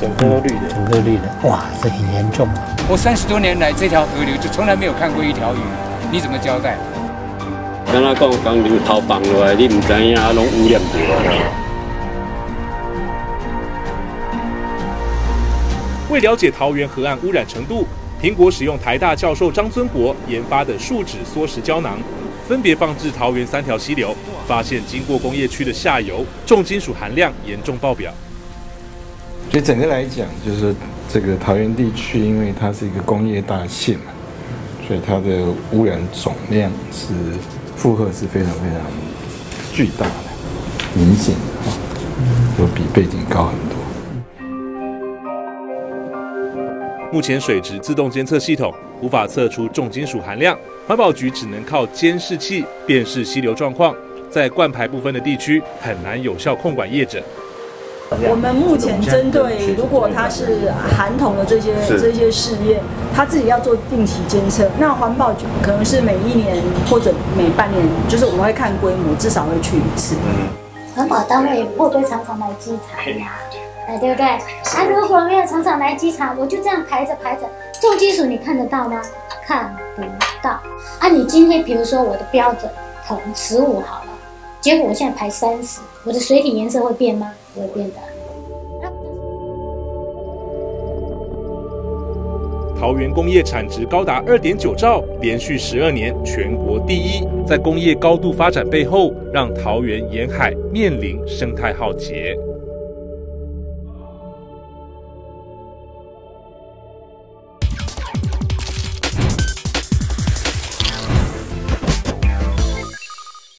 整个都绿的，整个绿的，哇，这很严重啊！我三十多年来这条河流就从来没有看过一条鱼，你怎么交代？刚才讲讲流头放落来，你唔知影，拢污染掉。为了解桃园河岸污染程度，苹果使用台大教授张尊国研发的树脂缩石胶囊，分别放置桃园三条溪流，发现经过工业区的下游，重金属含量严重爆表。所以整个来讲，就是这个桃园地区，因为它是一个工业大县嘛，所以它的污染总量是负荷是非常非常巨大的、明显的哈，就比背景高很多。目前水质自动监测系统无法测出重金属含量，环保局只能靠监视器辨识溪流状况，在灌排部分的地区很难有效控管业者。我们目前针对如果它是含铜的这些这些事业，他自己要做定期监测。那环保局可能是每一年或者每半年，就是我们会看规模，至少会去一次。环保单位会不会常常来稽查呀？哎，对不对？啊，如果没有常常来稽查，我就这样排着排着，重金属你看得到吗？看不到。啊，你今天比如说我的标准铜十五好了，结果我现在排三十，我的水体颜色会变吗？桃园工业产值高达二点九兆，连续十二年全国第一。在工业高度发展背后，让桃园沿海面临生态浩劫。